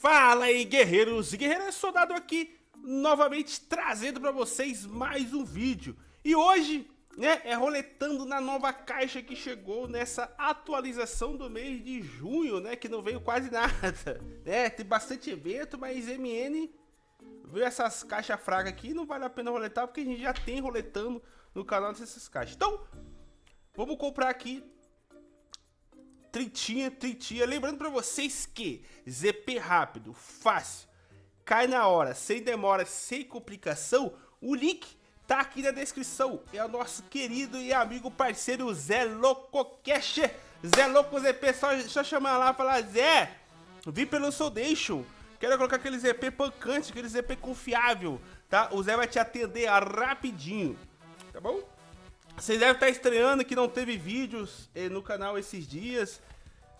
Fala aí, guerreiros e guerreiras, soldado aqui, novamente trazendo para vocês mais um vídeo. E hoje, né, é roletando na nova caixa que chegou nessa atualização do mês de junho, né, que não veio quase nada. É, tem bastante evento, mas MN veio essas caixas fracas aqui, não vale a pena roletar, porque a gente já tem roletando no canal dessas caixas. Então, vamos comprar aqui Tritinha, tritinha. Lembrando para vocês que ZP rápido, fácil, cai na hora, sem demora, sem complicação. O link tá aqui na descrição. É o nosso querido e amigo parceiro Zé Loco Cash. Zé Loco ZP, só, só chamar lá e falar, Zé, vi pelo Soldation. Quero colocar aquele ZP pancante, aquele ZP confiável, tá? O Zé vai te atender rapidinho, tá bom? Vocês devem estar estreando que não teve vídeos eh, no canal esses dias,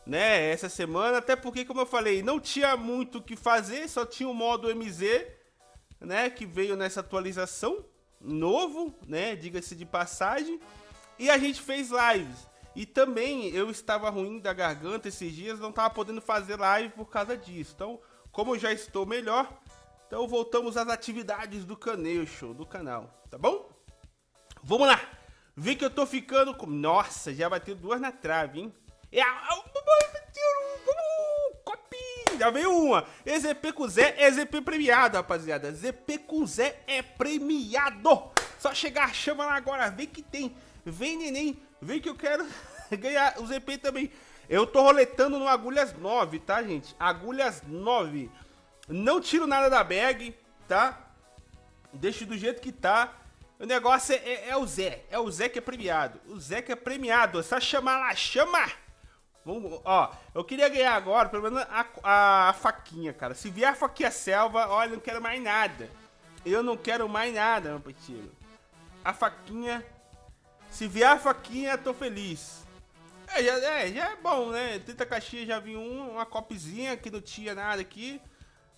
né? Essa semana, até porque, como eu falei, não tinha muito o que fazer, só tinha o modo MZ, né? Que veio nessa atualização, novo, né? Diga-se de passagem. E a gente fez lives. E também eu estava ruim da garganta esses dias, não estava podendo fazer live por causa disso. Então, como eu já estou melhor, então voltamos às atividades do Caneixo, do canal, tá bom? Vamos lá! Vê que eu tô ficando com... Nossa, já bateu duas na trave, hein? É... Já veio uma. EZP com Zé é ZP premiado, rapaziada. ZP com Zé é premiado. Só chegar, chama lá agora. Vem que tem. Vem, neném. Vem que eu quero ganhar o ZP também. Eu tô roletando no Agulhas 9, tá, gente? Agulhas 9. Não tiro nada da bag, tá? Deixo do jeito que tá. O negócio é, é, é, o Zé. É o Zé que é premiado. O Zé que é premiado. É só chamar lá. Chama! Vamos, ó, eu queria ganhar agora, pelo menos, a, a, a, faquinha, cara. Se vier a faquinha selva, olha, não quero mais nada. Eu não quero mais nada, meu petinho. A faquinha... Se vier a faquinha, tô feliz. É, já é, já é bom, né? 30 caixinhas já vi um, uma copizinha que não tinha nada aqui.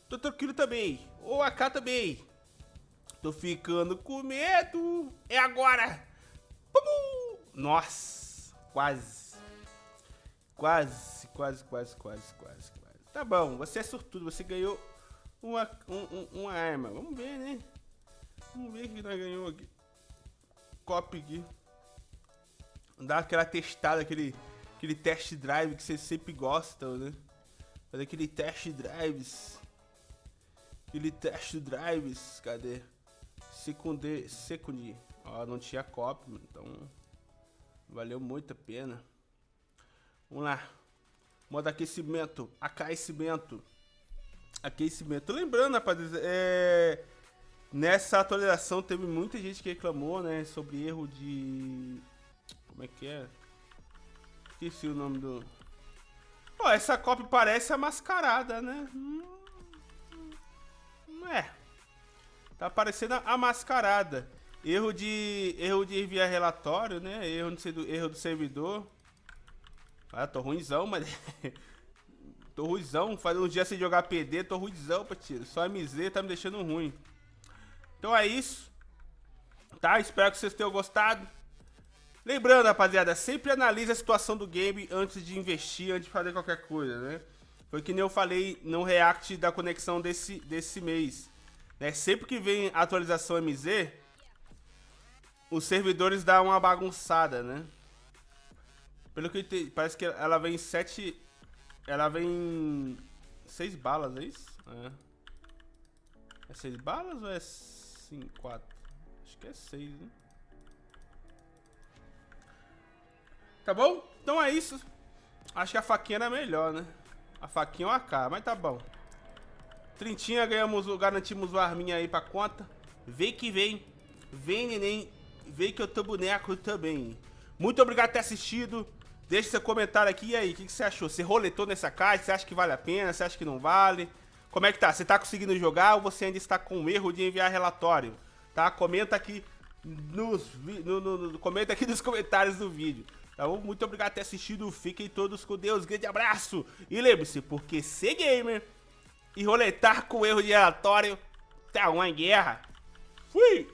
Tô tranquilo também. Ou a AK também. Tô ficando com medo. É agora. Nossa, quase. Quase, quase, quase, quase, quase, quase. Tá bom, você é sortudo. Você ganhou uma, um, uma arma. Vamos ver, né? Vamos ver o que nós ganhou aqui. Copy aqui. Dar aquela testada, aquele, aquele test drive que vocês sempre gostam, né? Fazer aquele test drives. Aquele test drives. Cadê? Secunde, Secundi. Ó, não tinha copy, então valeu muito a pena. Vamos lá. Modo aquecimento, aquecimento. Aquecimento. Lembrando, rapaziada, é... nessa atualização teve muita gente que reclamou, né, sobre erro de... Como é que é? Esqueci o nome do... Ó, essa copy parece a mascarada, né? Hum... Não é. Tá parecendo a mascarada. Erro de erro de enviar relatório, né? Erro do, erro do servidor. Ah, tô ruimzão, mas... tô ruimzão. Faz um dia sem jogar PD, tô ruimzão, tiro. Só MZ tá me deixando ruim. Então é isso. Tá? Espero que vocês tenham gostado. Lembrando, rapaziada, sempre analise a situação do game antes de investir, antes de fazer qualquer coisa, né? Foi que nem eu falei no react da conexão desse, desse mês. Né? Sempre que vem atualização MZ, os servidores dão uma bagunçada, né? Pelo que te... parece que ela vem sete... Ela vem... Seis balas, é isso? É. É seis balas ou é cinco, quatro? Acho que é seis, né? Tá bom? Então é isso. Acho que a faquinha era melhor, né? A faquinha é uma AK, mas tá bom. Trintinha, ganhamos, garantimos o arminha aí pra conta. Vem que vem. Vem, neném. Vem que eu tô boneco também. Muito obrigado por ter assistido. Deixe seu comentário aqui. E aí, o que, que, você achou? Você roletou nessa caixa? Você acha que vale a pena? Você acha que não vale? Como é que tá? Você tá conseguindo jogar ou você ainda está com erro de enviar relatório? Tá? Comenta aqui nos, no, no, no, comenta aqui nos comentários do vídeo. Tá bom? Muito obrigado por ter assistido. Fiquem todos com Deus. Grande abraço. E lembre-se, porque ser gamer e roletar com erro de relatório tá uma guerra. Fui!